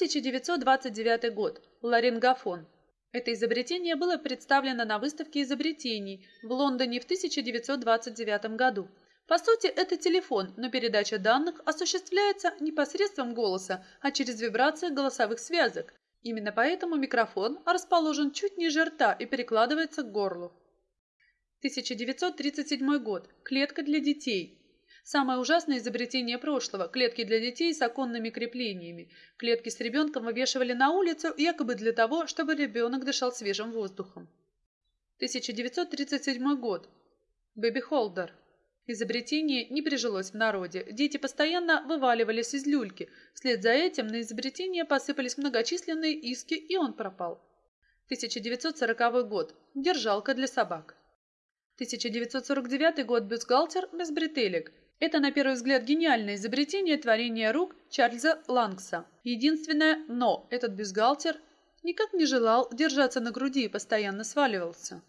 1929 год. Ларингофон. Это изобретение было представлено на выставке изобретений в Лондоне в 1929 году. По сути, это телефон, но передача данных осуществляется не посредством голоса, а через вибрации голосовых связок. Именно поэтому микрофон расположен чуть ниже рта и перекладывается к горлу. 1937 год. Клетка для детей. Самое ужасное изобретение прошлого – клетки для детей с оконными креплениями. Клетки с ребенком вывешивали на улицу якобы для того, чтобы ребенок дышал свежим воздухом. 1937 год. Baby holder. Изобретение не прижилось в народе. Дети постоянно вываливались из люльки. Вслед за этим на изобретение посыпались многочисленные иски, и он пропал. 1940 год. Держалка для собак. 1949 год. Бюстгальтер без бретелек. Это, на первый взгляд, гениальное изобретение творения рук Чарльза Лангса. Единственное «но» этот бюстгальтер никак не желал держаться на груди и постоянно сваливался.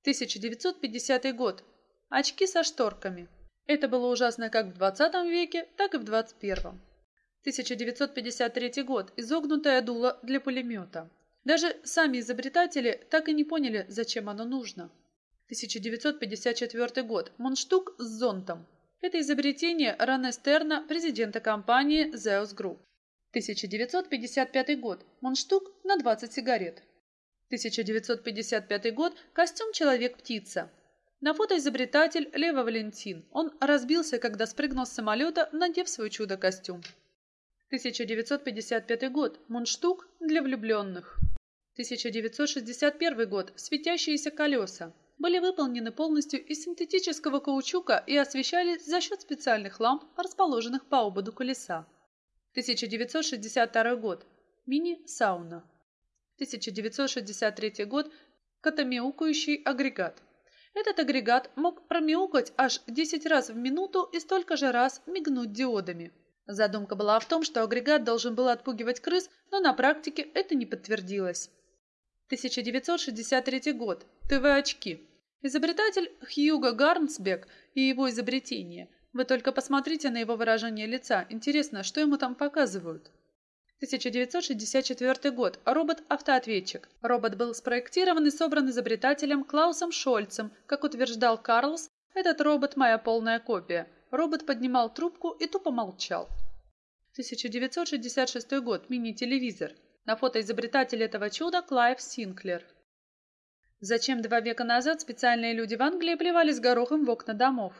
1950 год. Очки со шторками. Это было ужасно как в 20 веке, так и в 21. 1953 год. Изогнутое дуло для пулемета. Даже сами изобретатели так и не поняли, зачем оно нужно. 1954 год. Мундштук с зонтом. Это изобретение Ране Стерна, президента компании Zeus Group. 1955 год. Мундштук на 20 сигарет. 1955 год. Костюм «Человек-птица». На фото изобретатель Лева Валентин. Он разбился, когда спрыгнул с самолета, надев свой чудо-костюм. 1955 год. Мундштук для влюбленных. 1961 год. Светящиеся колеса были выполнены полностью из синтетического каучука и освещались за счет специальных ламп, расположенных по ободу колеса. 1962 год. Мини-сауна. 1963 год. Катамяукающий агрегат. Этот агрегат мог промяукать аж 10 раз в минуту и столько же раз мигнуть диодами. Задумка была в том, что агрегат должен был отпугивать крыс, но на практике это не подтвердилось. 1963 год. ТВ-очки. Изобретатель Хьюго Гарнсбек и его изобретение. Вы только посмотрите на его выражение лица. Интересно, что ему там показывают? 1964 год. Робот-автоответчик. Робот был спроектирован и собран изобретателем Клаусом Шольцем. Как утверждал Карлс, этот робот – моя полная копия. Робот поднимал трубку и тупо молчал. 1966 год. Мини-телевизор. На фото изобретатель этого чуда Клайв Синклер. Зачем два века назад специальные люди в Англии плевались горохом в окна домов?